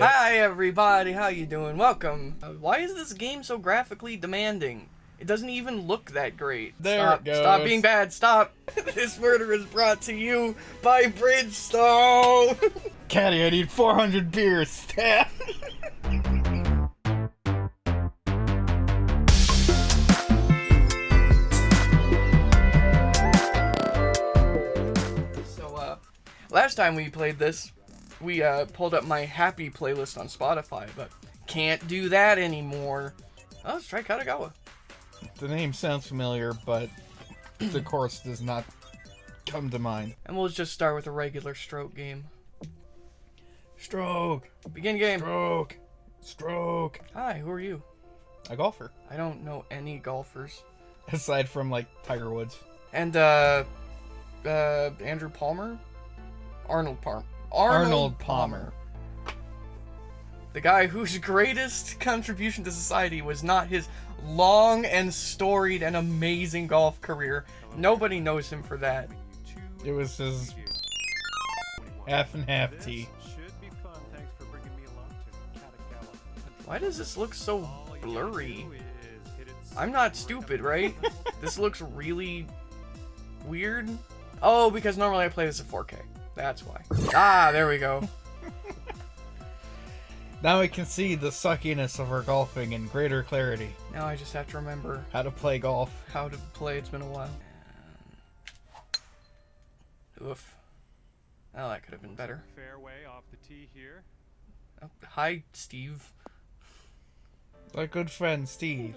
Hi everybody, how you doing? Welcome. Uh, why is this game so graphically demanding? It doesn't even look that great. There stop, it goes. Stop being bad, stop! this murder is brought to you by Bridgestone! Caddy, I need 400 beers. Stab. so, uh, last time we played this, we, uh, pulled up my happy playlist on Spotify, but can't do that anymore. Oh, let's try Katagawa. the name sounds familiar, but the course does not come to mind. And we'll just start with a regular stroke game. Stroke, Begin game. stroke, stroke. Hi, who are you? A golfer, I don't know any golfers. aside from like Tiger Woods. And uh uh Andrew Palmer? Arnold Palmer. Arnold Palmer. The guy whose greatest contribution to society was not his long and storied and amazing golf career. Nobody knows him for that. It was his half and half tee. Should be fun. Thanks for bringing me along to Katagawa. Why does this look so blurry? do is hit it I'm not stupid, right? this looks really weird. Oh, because normally I play this at 4K. That's why. Ah, there we go. Now we can see the suckiness of our golfing in greater clarity. Now I just have to remember How to play golf. how to play. It's been a while. Oof. Oh, that could have been better. fairway off the tee here. Oh, hi, Steve. My good friend Steve.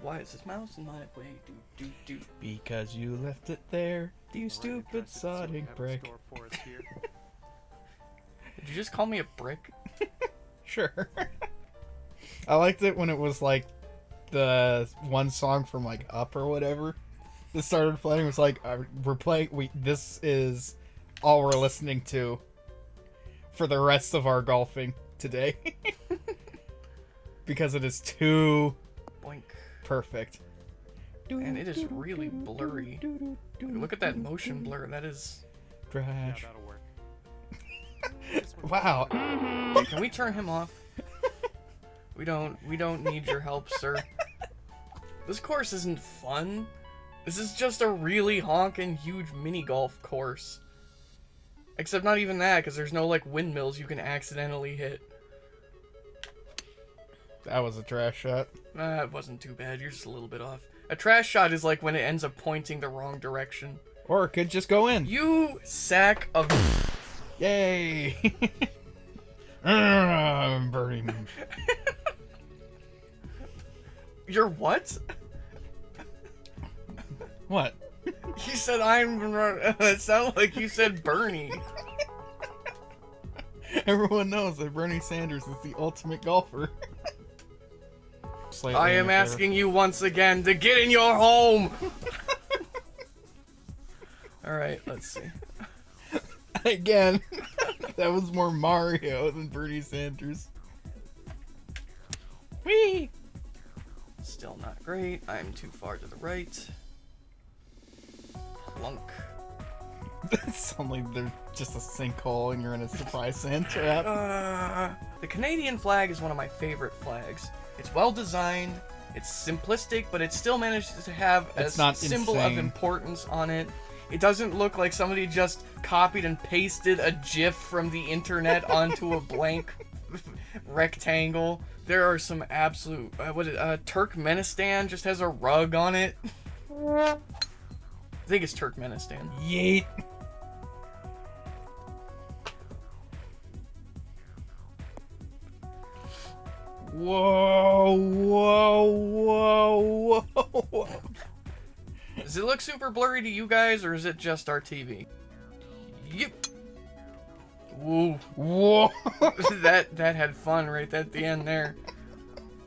Why is this mouse in my way? Do, do, do. Because you left it there, you stupid addressed it, so we sodding brick. for us here. Did you just call me a brick? Sure. I liked it when it was like the one song from like Up or whatever. That started playing. It was like uh, we're playing. We this is all we're listening to for the rest of our golfing today because it is too Boink. perfect. And it is really blurry. Look at that motion blur. That is. yeah, Trash. that'll work. Wow. Hey, can we turn him off? We don't. We don't need your help, sir. This course isn't fun. This is just a really honking huge mini golf course. Except not even that, because there's no like windmills you can accidentally hit. That was a trash shot. Uh, wasn't too bad. You're just a little bit off. A trash shot is like when it ends up pointing the wrong direction. Or it could just go in. You sack of. Yay! Ah, I'm burning. You're what? What? You said I'm. It sounded like you said Bernie. Everyone knows that Bernie Sanders is the ultimate golfer. Slightly I am asking you once again to get in your home. All right, let's see. again. that was more Mario than Bernie Sanders. Whee! Still not great. I'm too far to the right. Plunk. Suddenly there's just a sinkhole and you're in a surprise sand trap. Uh, the Canadian flag is one of my favorite flags. It's well designed. It's simplistic, but it still manages to have a It's not symbol of importance on it. It doesn't look like somebody just copied and pasted a GIF from the internet onto a blank rectangle. There are some absolute. Uh, what is uh, Turkmenistan just has a rug on it. I think it's Turkmenistan. Yeet. Whoa, whoa, whoa, whoa. Does it look super blurry to you guys, or is it just our TV? Yep. Woo. Whoa. that that had fun right at the end there.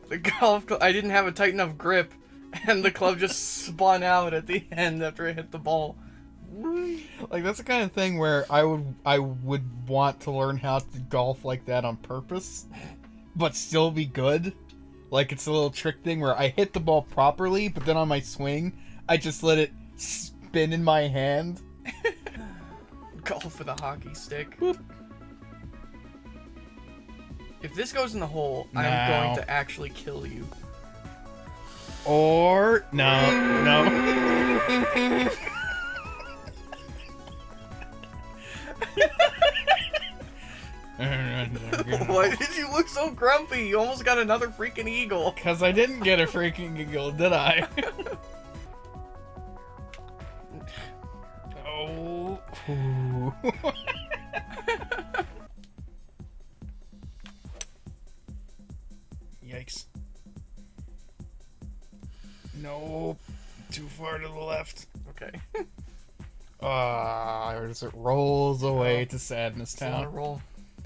The golf club, I didn't have a tight enough grip, and the club just spun out at the end after I hit the ball. like that's the kind of thing where I would I would want to learn how to golf like that on purpose, but still be good. Like it's a little trick thing where I hit the ball properly, but then on my swing, I just let it spin in my hand. Golf with a hockey stick. Boop. If this goes in the hole, I'm going to actually kill you. Or no, no. Why did you look so grumpy? You almost got another freaking eagle. Because I didn't get a freaking eagle, did I? oh. Yikes. Nope. Too far to the left. Okay. Ah, as it rolls away to Sadness It's on a Town. roll.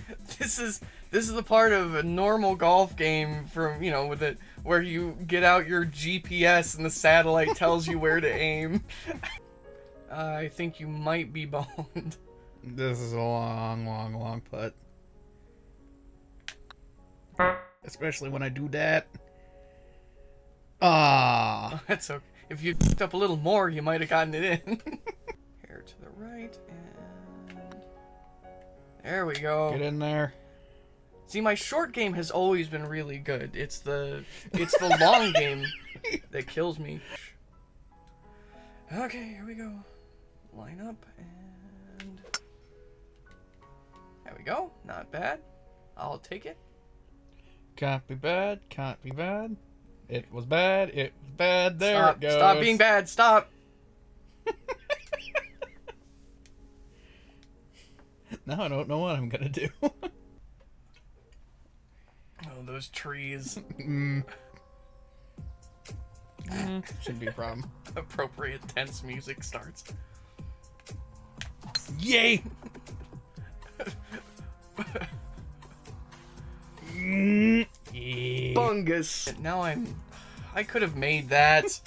This is this is the part of a normal golf game from you know with it where you get out your GPS and the satellite tells you where to aim. I think you might be boned. This is a long, long, long putt. Especially when I do that. Ah. That's okay. If you picked up a little more, you might have gotten it in. There we go. Get in there. See, my short game has always been really good. It's the it's the long game that kills me. Okay, here we go. Line up and there we go. Not bad. I'll take it. Can't be bad. Can't be bad. It was bad. It was bad. There stop, it goes. stop being bad. Stop. Now I don't know what I'm gonna do. Oh, those trees. mm. Mm, Shouldn't be a problem. Appropriate tense music starts. Yay! Mm. Bungus. Now I'm. I could have made that.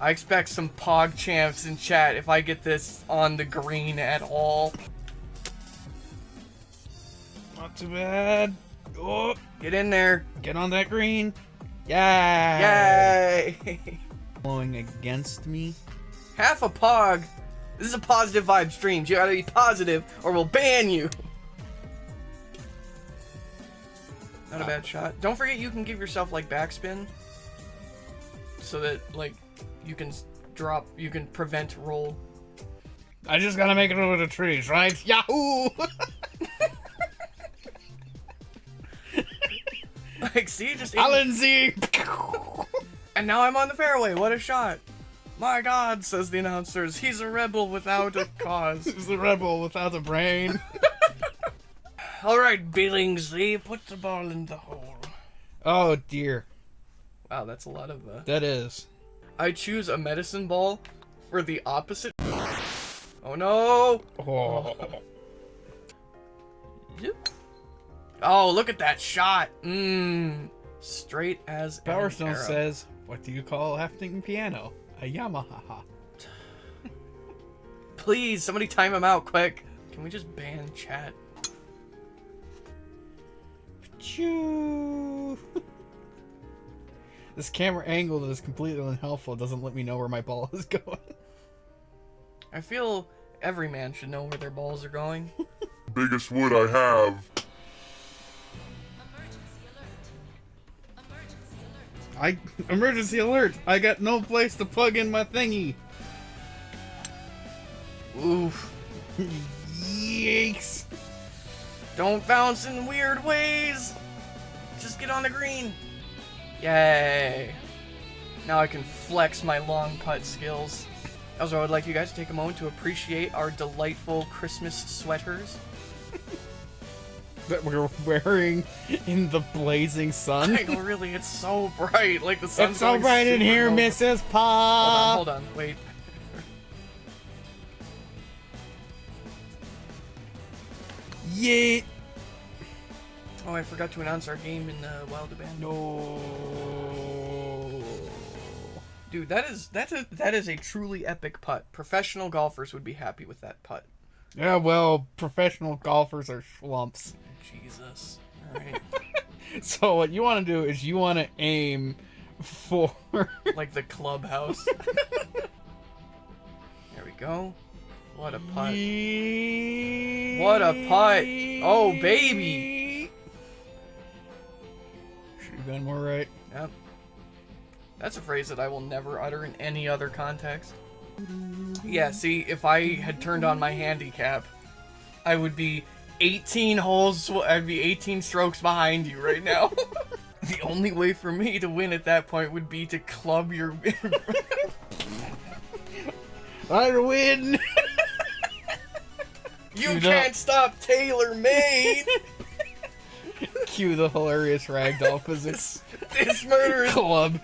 I expect some pog champs in chat if I get this on the green at all. Too bad. Oh, Get in there. get on that green. Yay! Yay! Blowing against me. Half a pog. This is a positive vibe stream. You gotta be positive or we'll ban you. Not a bad ah. shot. Don't forget you can give yourself like backspin. So that like you can drop you can prevent roll. I just gotta make it over the trees, right? Yahoo! Like see just Alan Z! And now I'm on the fairway. What a shot. My god, says the announcers. He's a rebel without a cause. He's a rebel without a brain. Alright, Billingsley, put the ball in the hole. Oh dear. Wow, that's a lot of uh That is. I choose a medicine ball for the opposite. Oh no! Oh. Yep. Oh, look at that shot. Mmm. Straight as Power Stone arrow. says, What do you call a hefting piano? A Yamaha. Please, somebody time him out quick. Can we just ban chat? Choo. this camera angle that is completely unhelpful doesn't let me know where my ball is going. I feel every man should know where their balls are going. biggest wood I have. I emergency alert! I got no place to plug in my thingy. Oof. Yikes! Don't bounce in weird ways. Just get on the green. Yay. Now I can flex my long putt skills. Also, I would like you guys to take a moment to appreciate our delightful Christmas sweaters. That we're wearing in the blazing sun. Like, really, it's so bright. Like the sun's It's so bright in here, low. Mrs. Hold on, hold on, wait. Yeet. Oh, I forgot to announce our game in uh, Wild Abandon. No. Dude, that is that's a that is a truly epic putt. Professional golfers would be happy with that putt. Yeah, well, professional golfers are schlumps. Jesus. All right. So what you want to do is you want to aim for like the clubhouse. there we go. What a putt. What a putt. Oh, baby. Should have been more right. Yep. That's a phrase that I will never utter in any other context. Yeah, see, if I had turned on my handicap, I would be 18 holes, I'd be 18 strokes behind you right now. the only way for me to win at that point would be to club your. I win. you Dude, can't uh, stop Taylor Made! Cue the hilarious ragdoll physics this murder is club.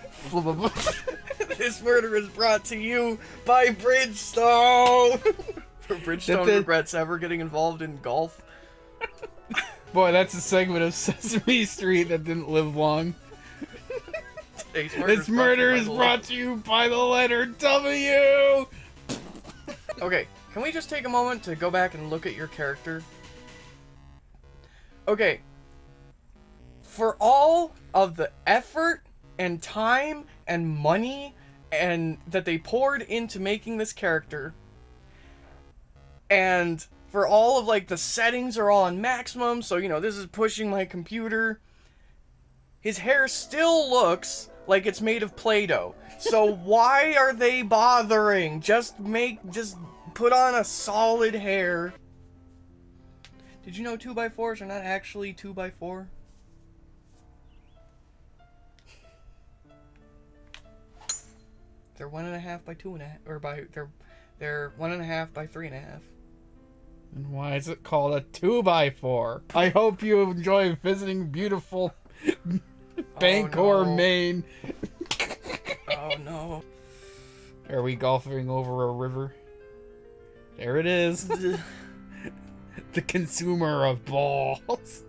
This murder is brought to you by Bridgestone. For Bridgestone regrets ever getting involved in golf. Boy, that's a segment of Sesame Street that didn't live long. Today's This murder is brought to you by the letter W. Okay, can we just take a moment to go back and look at your character? Okay. For all of the effort and time and money and that they poured into making this character and for all of like the settings are all on maximum, so you know, this is pushing my computer. His hair still looks like it's made of Play-Doh. So why are they bothering? Just make just put on a solid hair. Did you know 2x4s are not actually 2x4? They're one and a half by two and a half, or by they're they're one and a half by three and a half. And why is it called a 2x4? I hope you enjoy visiting beautiful Bangor, oh, no. Maine. Oh no. Are we golfing over a river? There it is. the consumer of balls.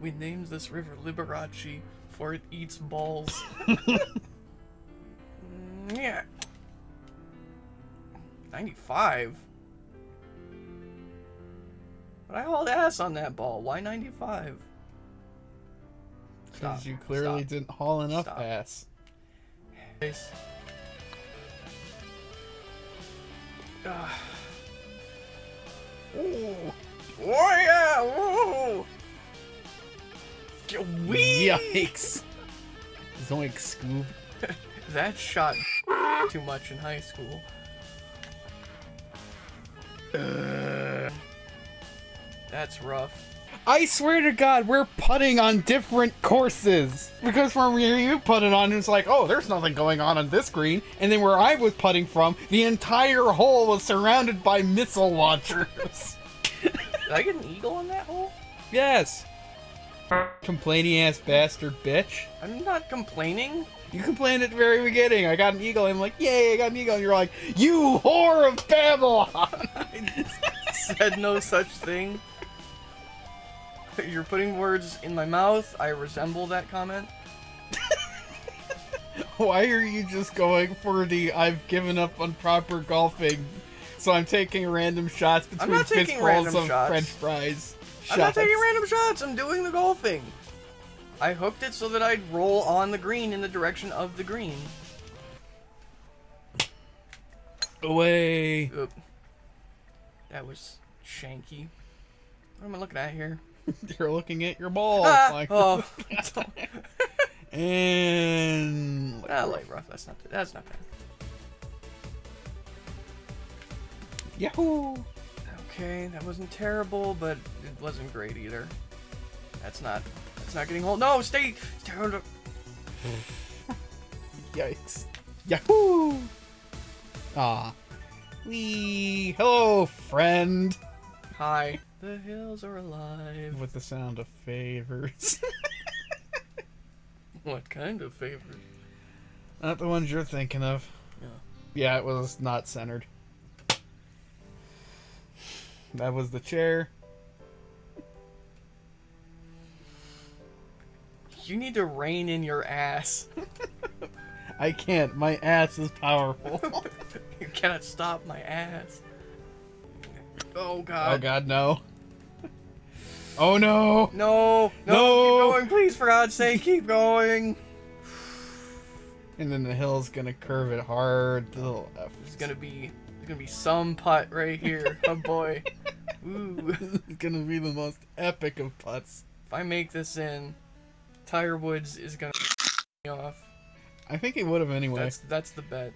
we named this river Liberace for it eats balls. Yeah. 95? But I hauled ass on that ball. Why 95? Because you clearly Stop. didn't haul enough Stop. ass. Ooh. Oh yeah! Woo! Wee! Yikes. Zoink Scoob. That shot too much in high school. That's rough. I swear to God, we're putting on different courses. Because from where you put it on, it's like, oh, there's nothing going on on this green. And then where I was putting from, the entire hole was surrounded by missile launchers. Did I get an eagle on that hole? yes. Complaining ass bastard bitch. I'm not complaining. You complained at the very beginning. I got an eagle. I'm like, yay, I got an eagle. And you're like, you whore of Babylon. I said no such thing. You're putting words in my mouth. I resemble that comment. Why are you just going for the I've given up on proper golfing? So I'm taking random shots between fistfuls of shots. French fries. I'm not taking random shots. I'm doing the golfing. I hooked it so that I'd roll on the green in the direction of the green. Away. Oop. That was shanky. What am I looking at here? You're looking at your ball. Ah, like- oh, and ah, light rough. That's not. That's not bad. Yahoo! Okay, that wasn't terrible, but it wasn't great either. That's not. That's not getting hold. No, stay. stay. Yikes. Yahoo! Ah. Wee. Hello, friend. Hi. The hills are alive. With the sound of favors. What kind of favors? Not the ones you're thinking of. Yeah. Yeah, it was not centered. That was the chair. You need to rein in your ass. I can't. My ass is powerful. you cannot stop my ass. Oh god. oh god, no. Oh no. No, no, No. keep going, please, for God's sake, keep going. And then the hill's gonna curve it hard to the left. It's gonna be There's gonna be some putt right here. Oh boy. Ooh. It's gonna be the most epic of putts. If I make this in, Tiger Woods is gonna me off. I think he would have anyway. That's that's the bet.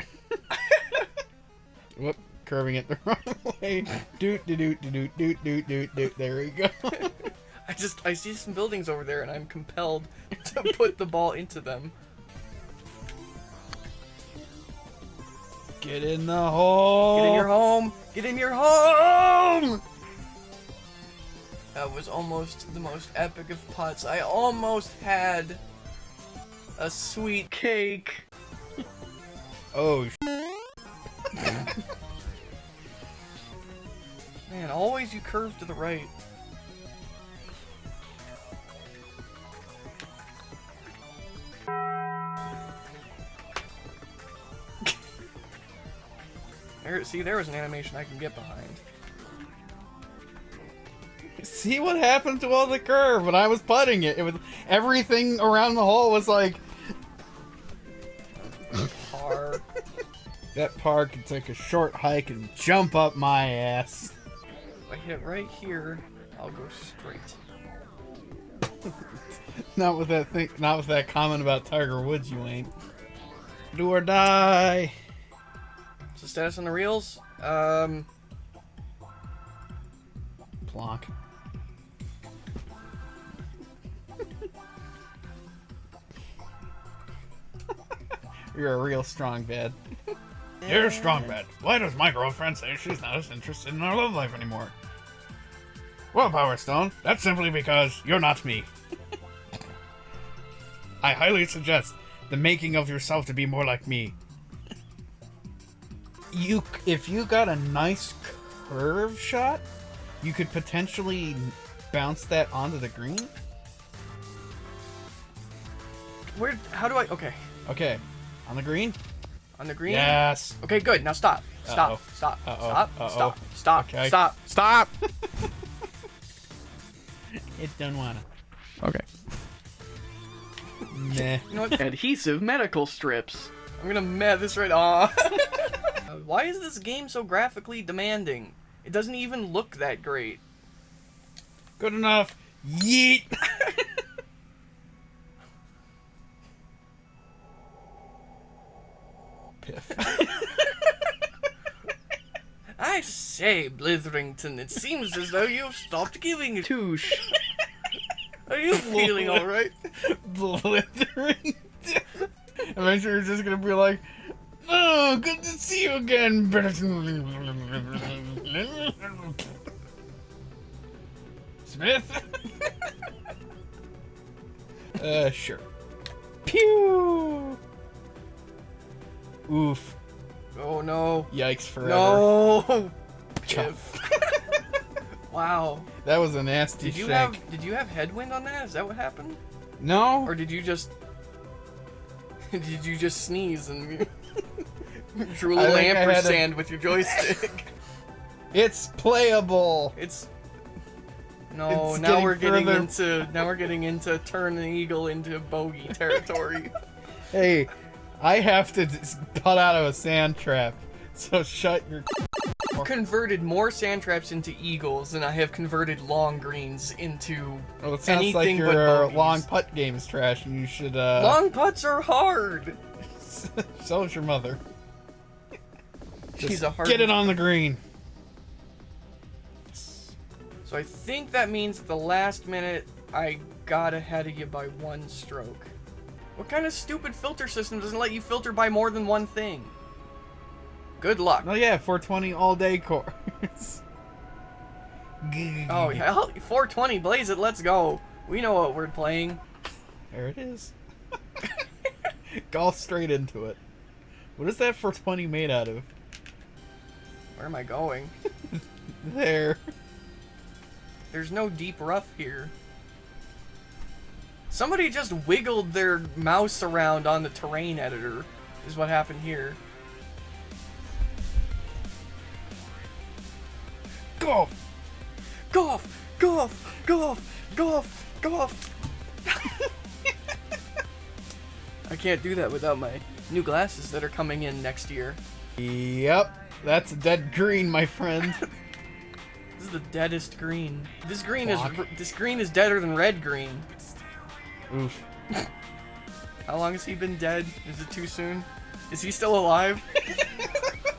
Whoop, curving it the wrong way. Doot doot doot doot doot doot doot doot. There we go. I just I see some buildings over there and I'm compelled to put the ball into them. Get in the home! Get in your home! Get in your home! That was almost the most epic of putts. I almost had a sweet cake. Oh, sh- Man, always you curve to the right. See, there was an animation I can get behind. see what happened to all the curve when I was putting it. It was everything around the hole was like Par. that par could take a short hike and jump up my ass. if I hit right here, I'll go straight. Not with that thing. Not with that comment about Tiger Woods. You ain't. Do or die. So status on the reels? Um, Plonk. You're a real strong bad. You're a strong bad. Why does my girlfriend say she's not as interested in our love life anymore? Well, Power Stone, that's simply because you're not me. I highly suggest the making of yourself to be more like me. You, if you got a nice curve shot, you could potentially bounce that onto the green. where? How do I? Okay, Okay, on the green. on the green. Yes. Okay, good. Now stop. Stop. Uh-oh. Stop. Uh-oh. Stop. Uh-oh. Stop. Stop. Okay. Stop. Stop. It don't wanna. Okay. Meh. You know what? Adhesive medical strips. I'm gonna met this right on. Why is this game so graphically demanding? It doesn't even look that great. Good enough. Yeet. Piff. I say, Blitherington, it seems as though you've stopped giving a touche. Are you feeling alright? Blithering. Eventually, you're just gonna be like, "Oh, good to see you again." Smith. uh, sure. Pew. Oof. Oh no. Yikes forever. No. Chuff. Wow. That was a nasty Did you shake. have did you have headwind on that? Is that what happened? No. Or did you just did you just sneeze and drew a I little think I a- with your joystick? It's playable. it's no. It's now getting we're getting further- into now we're getting into turn an eagle into bogey territory. Hey, I have to d- putt out of a sand trap. So shut your. I've converted more sand traps into eagles than I have converted long greens into. Well, it sounds like Anything but your bogeys. long putt game is trash, and you should. uh... long putts are hard. so is your mother. She's Just a hard. Get it on the green. So I think that means at the last minute I got ahead of you by one stroke. What kind of stupid filter system doesn't let you filter by more than one thing? Good luck. Oh yeah, 420 all day course. Oh yeah, 420, blaze it, let's go. We know what we're playing. There it is. Golf straight into it. What is that 420 made out of? Where am I going? There. There's no deep rough here. Somebody just wiggled their mouse around on the terrain editor, is what happened here. Golf. Golf! Golf! Golf! Golf! Golf! I can't do that without my new glasses that are coming in next year. Yep, that's dead green, my friend. This is the deadest green. This green Fuck. is this green is deader than red green. Oof. How long has he been dead? Is it too soon? Is he still alive?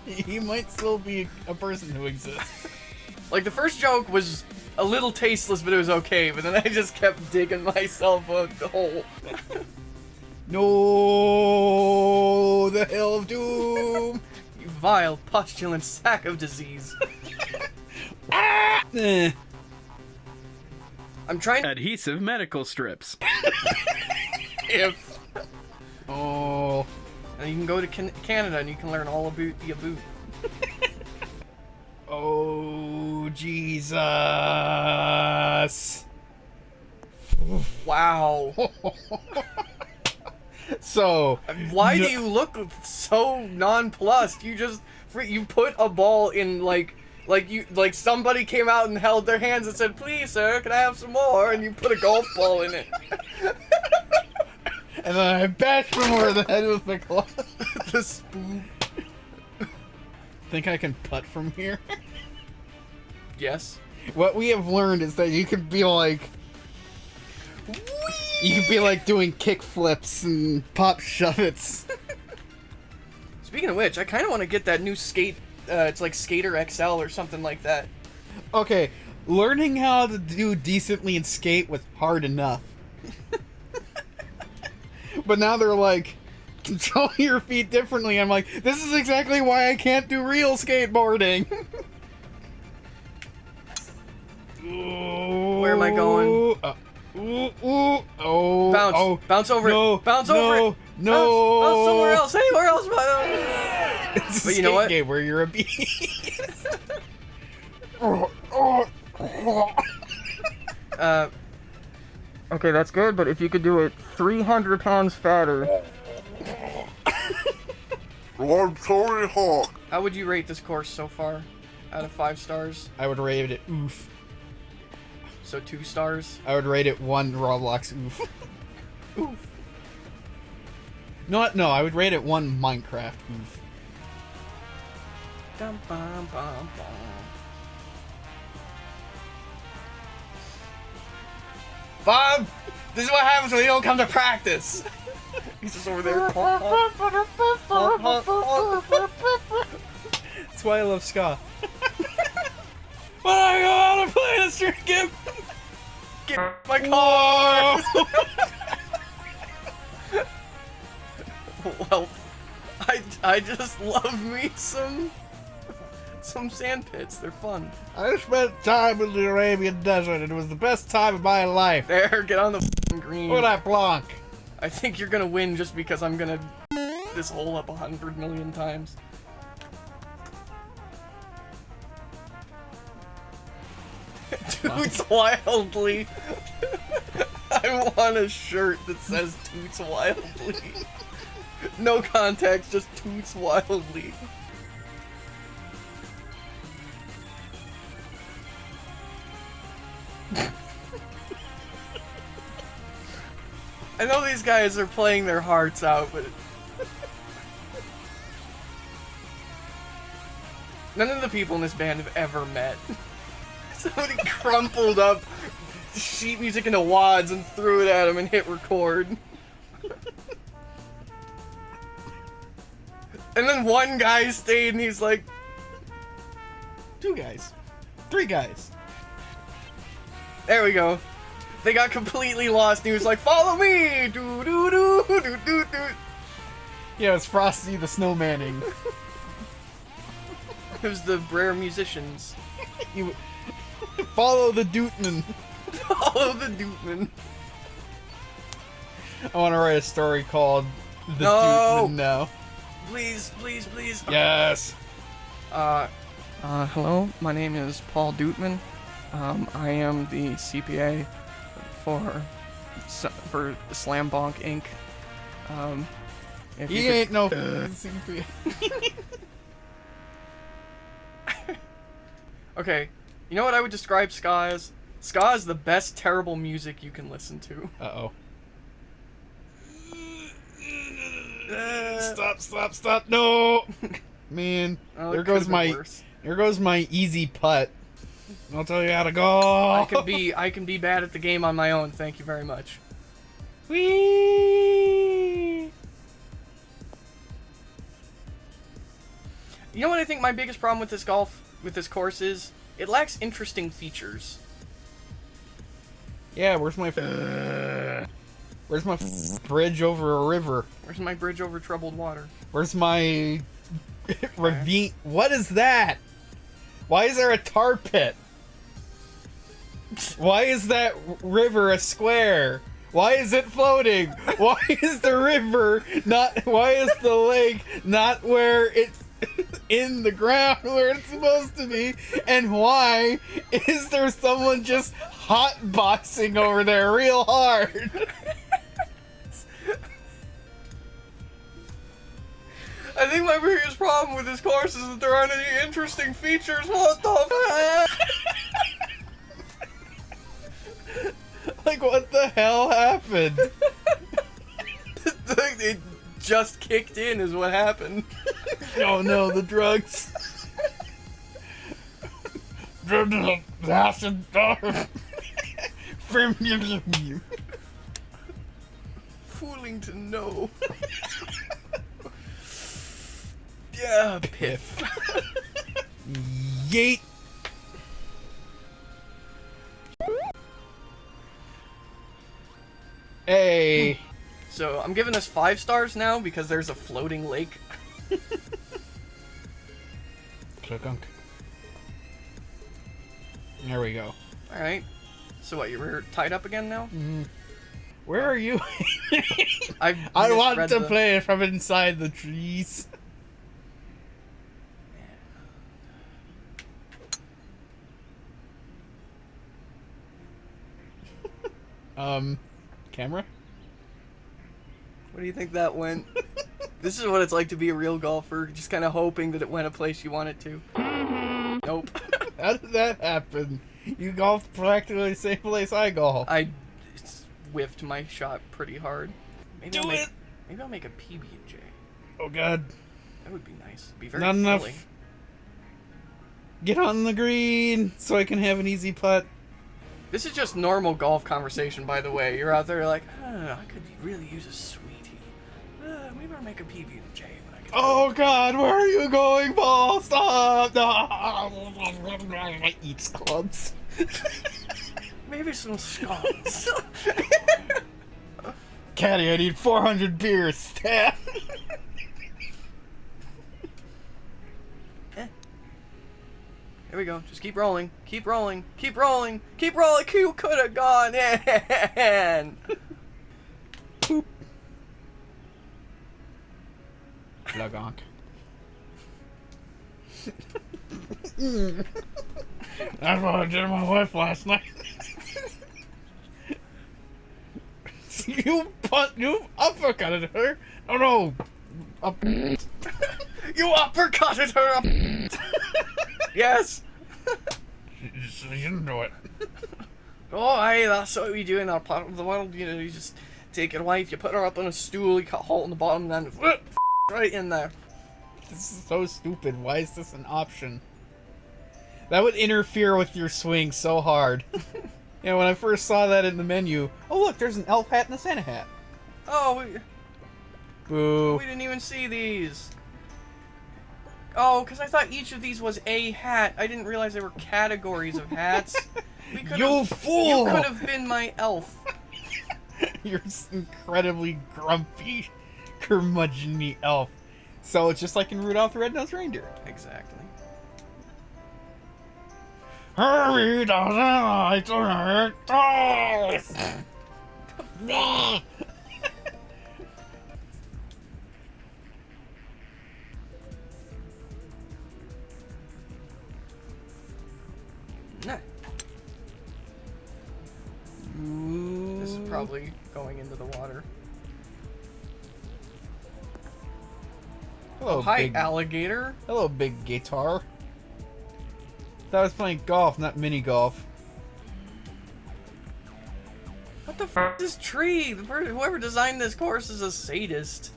He might still be a person who exists. Like the first joke was a little tasteless, but it was okay. But then I just kept digging myself a hole. No, the Hill of Doom. You vile, postulant sack of disease. Eh. I'm trying to Adhesive medical strips. if Oh, and you can go to can- Canada and you can learn all about the boot. oh, Jesus. Wow. So, Why No- do you look so nonplussed? You just you put a ball in like like you like somebody came out and held their hands and said, "Please, sir, can I have some more?" And you put a golf ball in it. and then I bashed him over the head with the club. the spoon. Think I can putt from here? Yes. What we have learned is that you can be like. You can be like doing kick flips and pop shove-its. Speaking of which, I kind of want to get that new skate. Uh, it's like Skater XL or something like that. Okay, learning how to do decently in skate was hard enough. but now they're like, control your feet differently. I'm like, this is exactly why I can't do real skateboarding. Where am I going? Uh, ooh, ooh, oh, Bounce, oh, bounce over no, it, bounce no, over it, no. bounce, bounce somewhere else, anywhere else. But, It's a But you know what? game where you're a beast. uh, okay, that's good. But if you could do it 300 pounds fatter, Well, I'm sorry, Hawk. how would you rate this course so far? Out of five stars, I would rate it oof. So two stars. I would rate it one Roblox oof. oof. No, no, I would rate it one Minecraft oof. Dum, bum, bum, bum. Bob, this is what happens when you don't come to practice. He's just over there. That's why I love ska. when I go out and play this street game. Get my car. well, I, I just love me some some sand pits. They're fun. I spent time in the Arabian desert. It was the best time of my life. There, get on the green. Look at that Blanc. I think you're gonna win just because I'm gonna this hole up a hundred million times. Toots wildly. I want a shirt that says Toots wildly. No contacts, just Toots wildly. I know these guys are playing their hearts out, but none of the people in this band have ever met. Somebody crumpled up sheet music into wads and threw it at him and hit record. and then one guy stayed and he's like, Two guys. Three guys. There we go. They got completely lost and he was like, follow me! Do do do do do do. Yeah, it's Frosty the Snowmaning. It was the rare musicians. you follow the Dootman. Follow the Dootman. I want to write a story called The No. Dootman now. Please, please, please. Yes. Uh, uh, hello. My name is Paul Dootman. Um, I am the CPA for for Slam Bonk Inc. Um, if He you could- ain't no CP. okay, you know what I would describe ska as? Ska is the best terrible music you can listen to. Uh oh. Stop! Stop! Stop! No. Man, Oh, there goes my worse. there goes my easy putt. I'll tell you how to go. I can be I can be bad at the game on my own. Thank you very much. Whee! You know what I think my biggest problem with this golf with this course is? It lacks interesting features. Yeah, where's my where's my f- bridge over a river? Where's my bridge over troubled water? Where's my ravine? What is that? Why is there a tar pit? Why is that river a square? Why is it floating? Why is the river not? Why is the lake not where it's in the ground where it's supposed to be? And why is there someone just hot boxing over there real hard? I think my biggest problem with this course is that there aren't any interesting features. What the fuck? like what the hell happened? just kicked in, is what happened. Oh no, the drugs. Acid. Fooling to know. yeah, piff. Yeet. Hey. So I'm giving this five stars now because there's a floating lake. Click. There we go. All right. So what? You're tied up again now? Where are you? I want to the- play from inside the trees. um, camera? What do you think that went? this is what it's like to be a real golfer, just kind of hoping that it went a place you want it to. Mm-hmm. Nope. How did that happen? You golfed practically the same place I golf. I whiffed my shot pretty hard. Maybe Do I'll make, it! Maybe I'll make a PB and J. Oh god. That would be nice. Be very Not enough. Get on the green so I can have an easy putt. This is just normal golf conversation, by the way. You're out there like, huh, I could really use a. I'll make a PB and J when I get. Oh god, where are you going, ball? Stop! No. Eats clubs. Maybe some scones. Caddy, I need 400 beers. Stat. Eh. Here we go. Just keep rolling. Keep rolling. Keep rolling. Keep rolling. You could have gone in. Boop. Lagonk. That's what I did to my wife last night. you punt, you uppercutted her. Oh no. Up. You uppercutted her up. yes. you didn't do it. Oh, hey, that's what we do in our part of the world. You know, you just take your wife, you put her up on a stool, you cut a hole in the bottom, and then right in there. This is so stupid. Why is this an option? That would interfere with your swing so hard. yeah, when I first saw that in the menu, oh look, there's an elf hat and a Santa hat. Oh, we, Boo. we didn't even see these. Oh, because I thought each of these was a hat. I didn't realize there were categories of hats. You fool! You could have been my elf. You're incredibly grumpy, curmudgeon elf. So it's just like in Rudolph the Red-Nosed Reindeer. Exactly. Hurry doesn't like to hurt dolls. This is probably going into the water. Hello, Hi, big, alligator. hello, big guitar. Thought I was playing golf, not mini golf. What the f is this tree? Whoever designed this course is a sadist.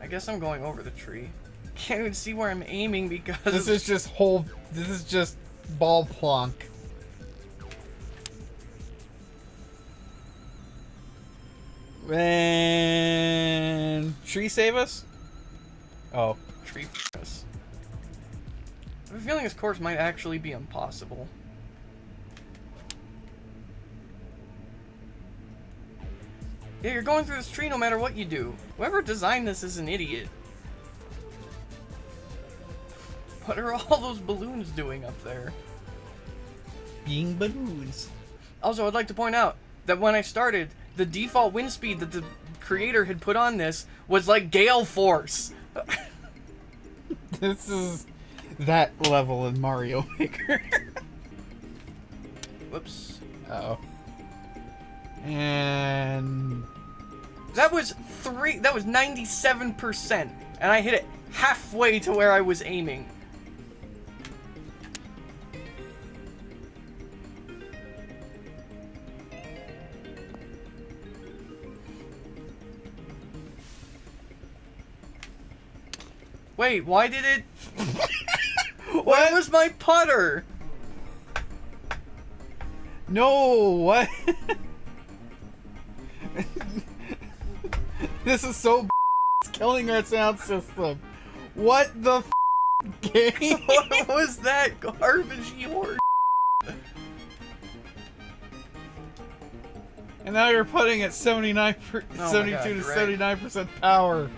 I guess I'm going over the tree. can't even see where I'm aiming because This is just whole. This is just ball plonk. And tree save us? Oh, tree us. I have a feeling this course might actually be impossible. Yeah, you're going through this tree no matter what you do. Whoever designed this is an idiot. What are all those balloons doing up there? being balloons. Also, I'd like to point out that when I started, the default wind speed that the creator had put on this was like gale force. This is that level in Mario Maker. Whoops. oh. And That was three. That was 97%, and I hit it halfway to where I was aiming. Wait, why did it? Where was my putter? no, what? this is so. It's killing our sound system. What the f- game? What was that garbage your? And now you're putting at 79 per, Oh 72 God, to 79 percent power.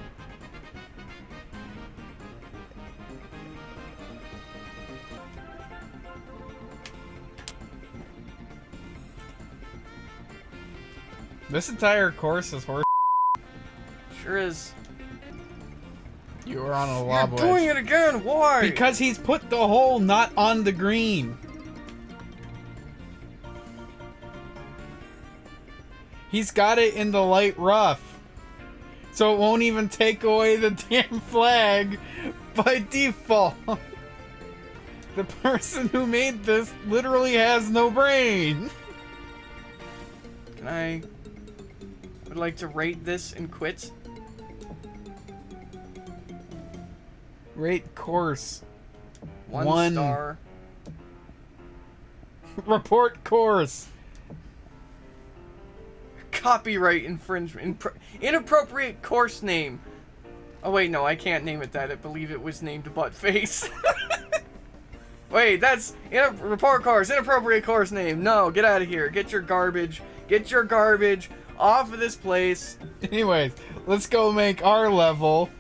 This entire course is horse. Sure is. You are on a lob You're doing it again. Why? Because he's put the hole not on the green. He's got it in the light rough. So it won't even take away the damn flag by default. The person who made this literally has no brain. Can I? Would like to rate this and quit. Rate course. One, One. star. Report course. Copyright infringement. Inappropriate course name. Oh wait, no, I can't name it that. I believe it was named Buttface. wait, that's report course. Inappropriate course name. No, get out of here. Get your garbage. Get your garbage off of this place. Anyways, let's go make our level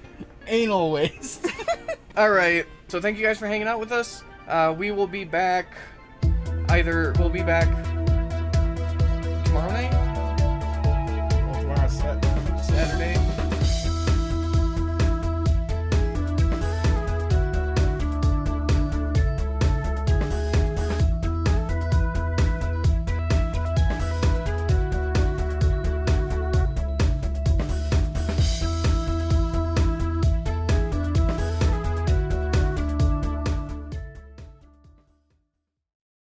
anal waste. All right. So thank you guys for hanging out with us. Uh, we will be back. Either we'll be back tomorrow night, well, tomorrow's Saturday. Saturday.